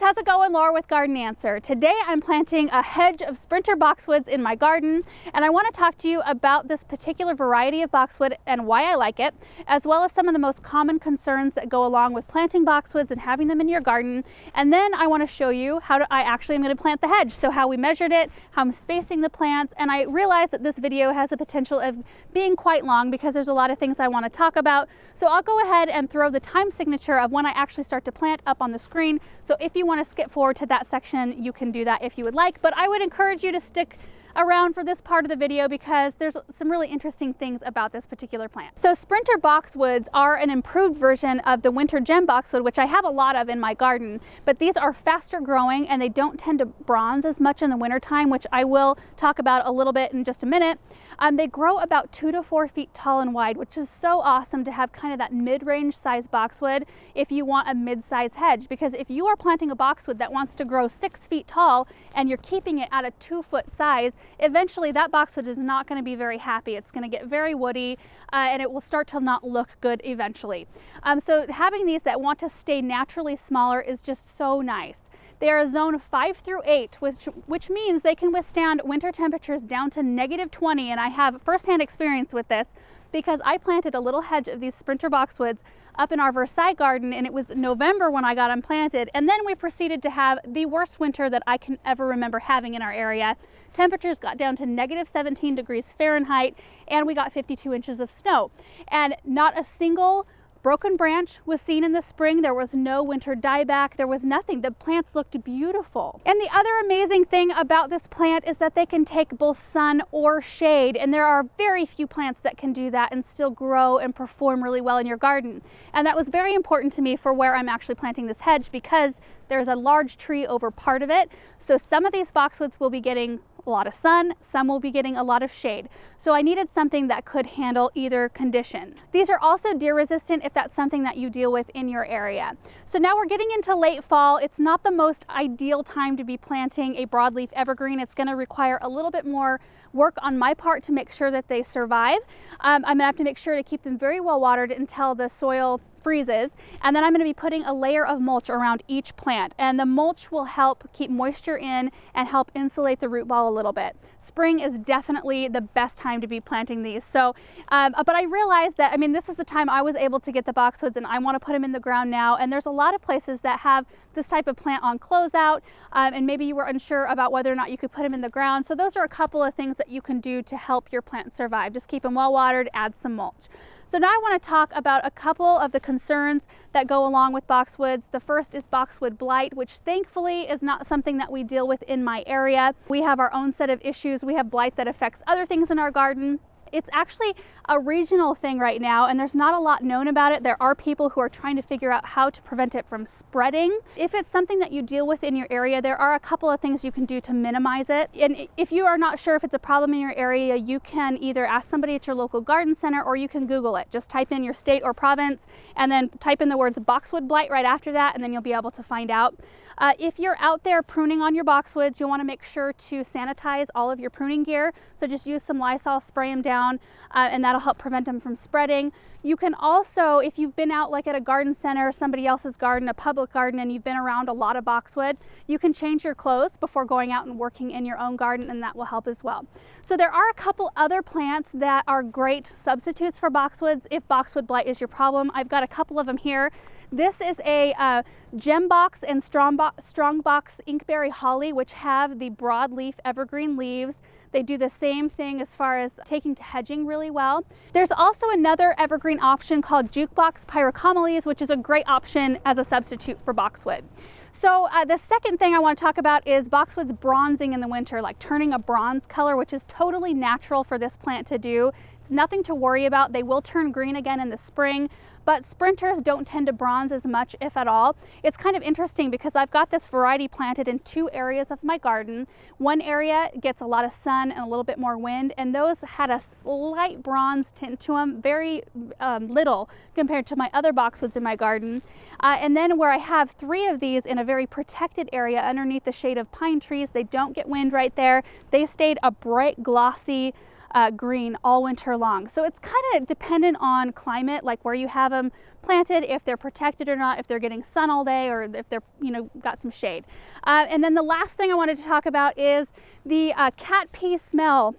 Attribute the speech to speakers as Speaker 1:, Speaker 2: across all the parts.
Speaker 1: how's it going? Laura with Garden Answer. Today I'm planting a hedge of sprinter boxwoods in my garden and I want to talk to you about this particular variety of boxwood and why I like it, as well as some of the most common concerns that go along with planting boxwoods and having them in your garden. And then I want to show you how to, I actually am going to plant the hedge. So how we measured it, how I'm spacing the plants, and I realize that this video has a potential of being quite long because there's a lot of things I want to talk about. So I'll go ahead and throw the time signature of when I actually start to plant up on the screen. So if you want to skip forward to that section, you can do that if you would like, but I would encourage you to stick around for this part of the video because there's some really interesting things about this particular plant. So Sprinter boxwoods are an improved version of the winter gem boxwood, which I have a lot of in my garden, but these are faster growing and they don't tend to bronze as much in the wintertime, which I will talk about a little bit in just a minute. Um, they grow about two to four feet tall and wide, which is so awesome to have kind of that mid-range size boxwood if you want a mid-size hedge. Because if you are planting a boxwood that wants to grow six feet tall and you're keeping it at a two foot size, eventually that boxwood is not going to be very happy. It's going to get very woody uh, and it will start to not look good eventually. Um, so having these that want to stay naturally smaller is just so nice. They are a zone 5 through 8, which, which means they can withstand winter temperatures down to negative 20, and I have firsthand experience with this because I planted a little hedge of these sprinter boxwoods up in our Versailles garden and it was November when I got them planted and then we proceeded to have the worst winter that I can ever remember having in our area. Temperatures got down to negative 17 degrees Fahrenheit and we got 52 inches of snow and not a single Broken branch was seen in the spring. There was no winter dieback. There was nothing. The plants looked beautiful. And the other amazing thing about this plant is that they can take both sun or shade. And there are very few plants that can do that and still grow and perform really well in your garden. And that was very important to me for where I'm actually planting this hedge because there's a large tree over part of it. So some of these boxwoods will be getting a lot of sun, some will be getting a lot of shade. So I needed something that could handle either condition. These are also deer resistant if that's something that you deal with in your area. So now we're getting into late fall. It's not the most ideal time to be planting a broadleaf evergreen. It's gonna require a little bit more work on my part to make sure that they survive. Um, I'm gonna have to make sure to keep them very well watered until the soil freezes. And then I'm going to be putting a layer of mulch around each plant. And the mulch will help keep moisture in and help insulate the root ball a little bit. Spring is definitely the best time to be planting these. So, um, but I realized that, I mean, this is the time I was able to get the boxwoods and I want to put them in the ground now. And there's a lot of places that have this type of plant on closeout. Um, and maybe you were unsure about whether or not you could put them in the ground. So those are a couple of things that you can do to help your plant survive. Just keep them well watered, add some mulch. So now I want to talk about a couple of the concerns that go along with boxwoods. The first is boxwood blight, which thankfully is not something that we deal with in my area. We have our own set of issues. We have blight that affects other things in our garden. It's actually a regional thing right now and there's not a lot known about it. There are people who are trying to figure out how to prevent it from spreading. If it's something that you deal with in your area, there are a couple of things you can do to minimize it. And if you are not sure if it's a problem in your area, you can either ask somebody at your local garden center or you can Google it. Just type in your state or province and then type in the words boxwood blight right after that and then you'll be able to find out. Uh, if you're out there pruning on your boxwoods, you'll want to make sure to sanitize all of your pruning gear. So just use some Lysol, spray them down, uh, and that'll help prevent them from spreading. You can also, if you've been out like at a garden center, somebody else's garden, a public garden, and you've been around a lot of boxwood, you can change your clothes before going out and working in your own garden, and that will help as well. So there are a couple other plants that are great substitutes for boxwoods if boxwood blight is your problem. I've got a couple of them here. This is a uh, Gembox and Strongbox Inkberry Holly, which have the broadleaf evergreen leaves. They do the same thing as far as taking to hedging really well. There's also another evergreen option called Jukebox Pyracomeles, which is a great option as a substitute for boxwood. So uh, the second thing I want to talk about is boxwoods bronzing in the winter, like turning a bronze color, which is totally natural for this plant to do. It's nothing to worry about. They will turn green again in the spring, but sprinters don't tend to bronze as much, if at all. It's kind of interesting because I've got this variety planted in two areas of my garden. One area gets a lot of sun and a little bit more wind, and those had a slight bronze tint to them, very um, little compared to my other boxwoods in my garden. Uh, and then where I have three of these in a very protected area underneath the shade of pine trees, they don't get wind right there. They stayed a bright, glossy, uh, green all winter long. So it's kind of dependent on climate, like where you have them planted, if they're protected or not, if they're getting sun all day or if they're, you know, got some shade. Uh, and then the last thing I wanted to talk about is the uh, cat pee smell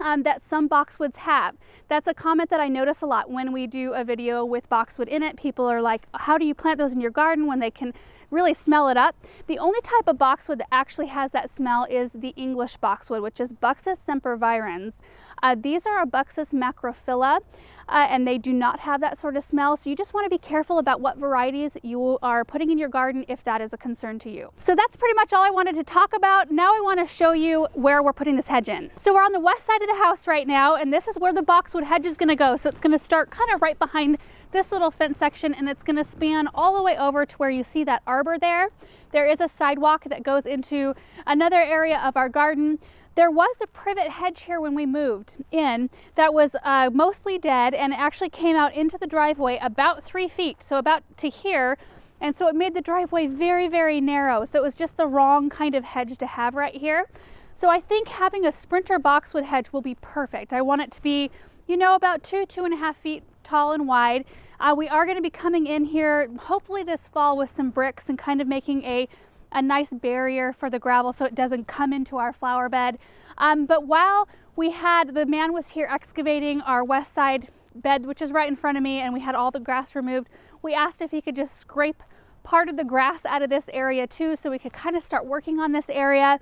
Speaker 1: um, that some boxwoods have. That's a comment that I notice a lot when we do a video with boxwood in it. People are like, how do you plant those in your garden when they can really smell it up. The only type of boxwood that actually has that smell is the English boxwood, which is Buxus sempervirens. Uh, these are a Buxus macrophylla. Uh, and they do not have that sort of smell. So you just want to be careful about what varieties you are putting in your garden if that is a concern to you. So that's pretty much all I wanted to talk about. Now I want to show you where we're putting this hedge in. So we're on the west side of the house right now, and this is where the boxwood hedge is going to go. So it's going to start kind of right behind this little fence section and it's gonna span all the way over to where you see that arbor there. There is a sidewalk that goes into another area of our garden. There was a privet hedge here when we moved in that was uh, mostly dead and it actually came out into the driveway about three feet, so about to here. And so it made the driveway very, very narrow. So it was just the wrong kind of hedge to have right here. So I think having a sprinter boxwood hedge will be perfect. I want it to be, you know, about two, two and a half feet tall and wide. Uh, we are going to be coming in here hopefully this fall with some bricks and kind of making a, a nice barrier for the gravel so it doesn't come into our flower bed. Um, but while we had, the man was here excavating our west side bed, which is right in front of me, and we had all the grass removed, we asked if he could just scrape part of the grass out of this area too so we could kind of start working on this area.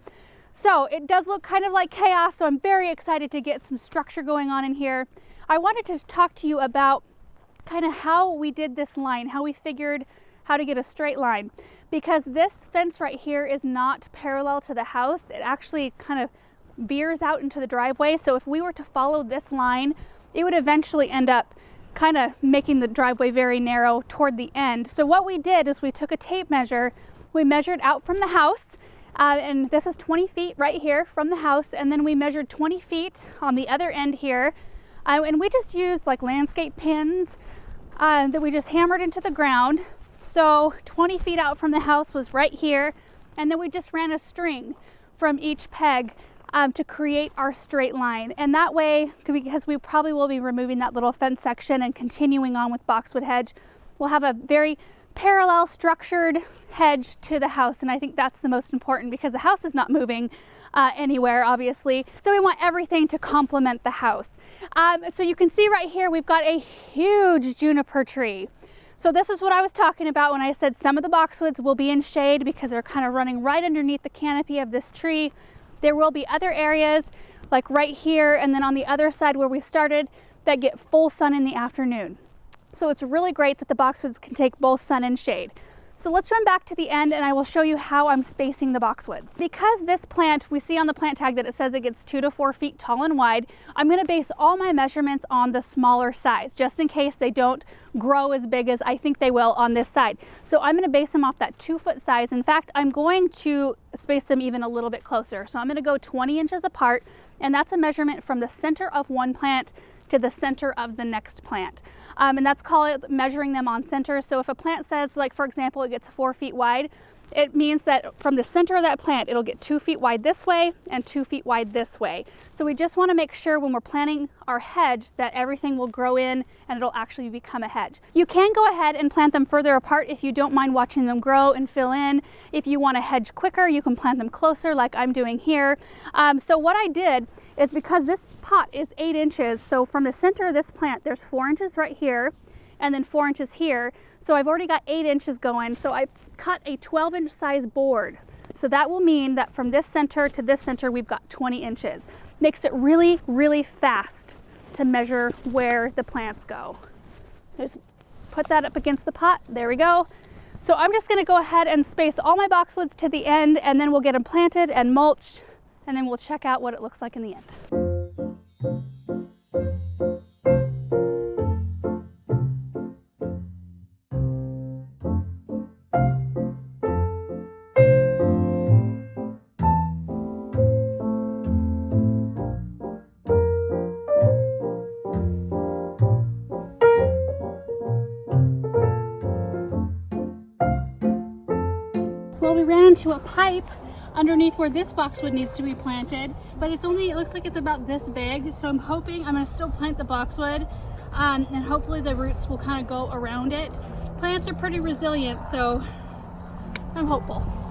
Speaker 1: So it does look kind of like chaos, so I'm very excited to get some structure going on in here. I wanted to talk to you about kind of how we did this line, how we figured how to get a straight line. Because this fence right here is not parallel to the house. It actually kind of veers out into the driveway. So if we were to follow this line, it would eventually end up kind of making the driveway very narrow toward the end. So what we did is we took a tape measure, we measured out from the house, uh, and this is 20 feet right here from the house, and then we measured 20 feet on the other end here uh, and we just used like landscape pins uh, that we just hammered into the ground. So 20 feet out from the house was right here. And then we just ran a string from each peg um, to create our straight line. And that way, because we probably will be removing that little fence section and continuing on with boxwood hedge, we'll have a very parallel structured hedge to the house. And I think that's the most important because the house is not moving uh, anywhere, obviously. So we want everything to complement the house. Um, so you can see right here, we've got a huge juniper tree. So this is what I was talking about when I said some of the boxwoods will be in shade because they're kind of running right underneath the canopy of this tree. There will be other areas like right here and then on the other side where we started that get full sun in the afternoon. So it's really great that the boxwoods can take both sun and shade. So let's run back to the end and I will show you how I'm spacing the boxwoods. Because this plant, we see on the plant tag that it says it gets two to four feet tall and wide, I'm gonna base all my measurements on the smaller size, just in case they don't grow as big as I think they will on this side. So I'm gonna base them off that two foot size. In fact, I'm going to space them even a little bit closer. So I'm gonna go 20 inches apart and that's a measurement from the center of one plant to the center of the next plant. Um, and that's called measuring them on center. So if a plant says, like for example, it gets four feet wide, it means that from the center of that plant, it'll get two feet wide this way and two feet wide this way. So we just wanna make sure when we're planting our hedge that everything will grow in and it'll actually become a hedge. You can go ahead and plant them further apart if you don't mind watching them grow and fill in. If you wanna hedge quicker, you can plant them closer like I'm doing here. Um, so what I did is because this pot is eight inches, so from the center of this plant, there's four inches right here and then four inches here. So I've already got eight inches going. So I cut a 12 inch size board. So that will mean that from this center to this center, we've got 20 inches. Makes it really, really fast to measure where the plants go. Just put that up against the pot. There we go. So I'm just gonna go ahead and space all my boxwoods to the end and then we'll get them planted and mulched and then we'll check out what it looks like in the end. Into a pipe underneath where this boxwood needs to be planted, but it's only, it looks like it's about this big. So I'm hoping I'm gonna still plant the boxwood um, and hopefully the roots will kind of go around it. Plants are pretty resilient, so I'm hopeful.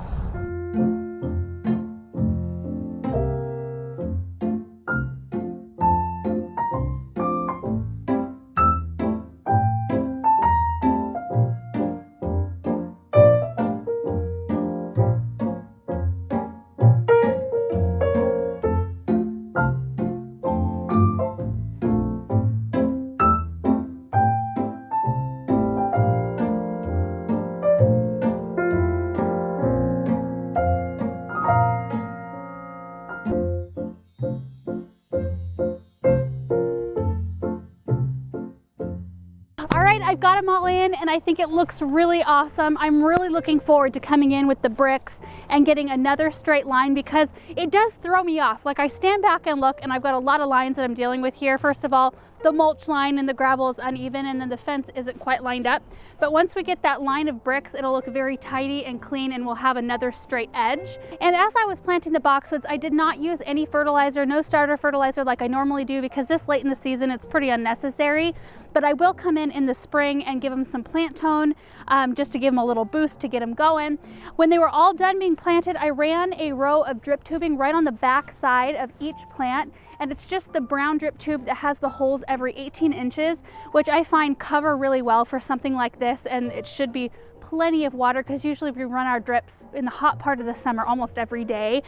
Speaker 1: Them all in and I think it looks really awesome. I'm really looking forward to coming in with the bricks and getting another straight line because it does throw me off. Like I stand back and look and I've got a lot of lines that I'm dealing with here. First of all, the mulch line and the gravel is uneven and then the fence isn't quite lined up. But once we get that line of bricks, it'll look very tidy and clean and we'll have another straight edge. And as I was planting the boxwoods, I did not use any fertilizer, no starter fertilizer like I normally do because this late in the season, it's pretty unnecessary but I will come in in the spring and give them some plant tone um, just to give them a little boost to get them going. When they were all done being planted, I ran a row of drip tubing right on the back side of each plant and it's just the brown drip tube that has the holes every 18 inches, which I find cover really well for something like this and it should be plenty of water because usually we run our drips in the hot part of the summer almost every day.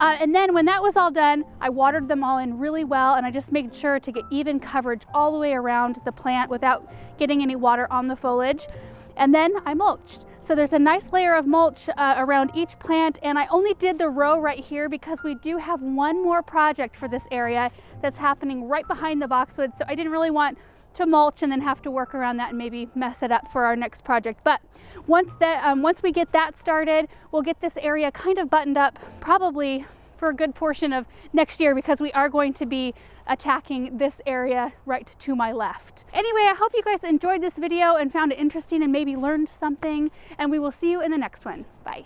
Speaker 1: Uh, and then when that was all done, I watered them all in really well and I just made sure to get even coverage all the way around the plant without getting any water on the foliage. And then I mulched. So there's a nice layer of mulch uh, around each plant and I only did the row right here because we do have one more project for this area that's happening right behind the boxwood. So I didn't really want to mulch and then have to work around that and maybe mess it up for our next project. But once, that, um, once we get that started, we'll get this area kind of buttoned up probably for a good portion of next year because we are going to be attacking this area right to my left. Anyway, I hope you guys enjoyed this video and found it interesting and maybe learned something and we will see you in the next one. Bye.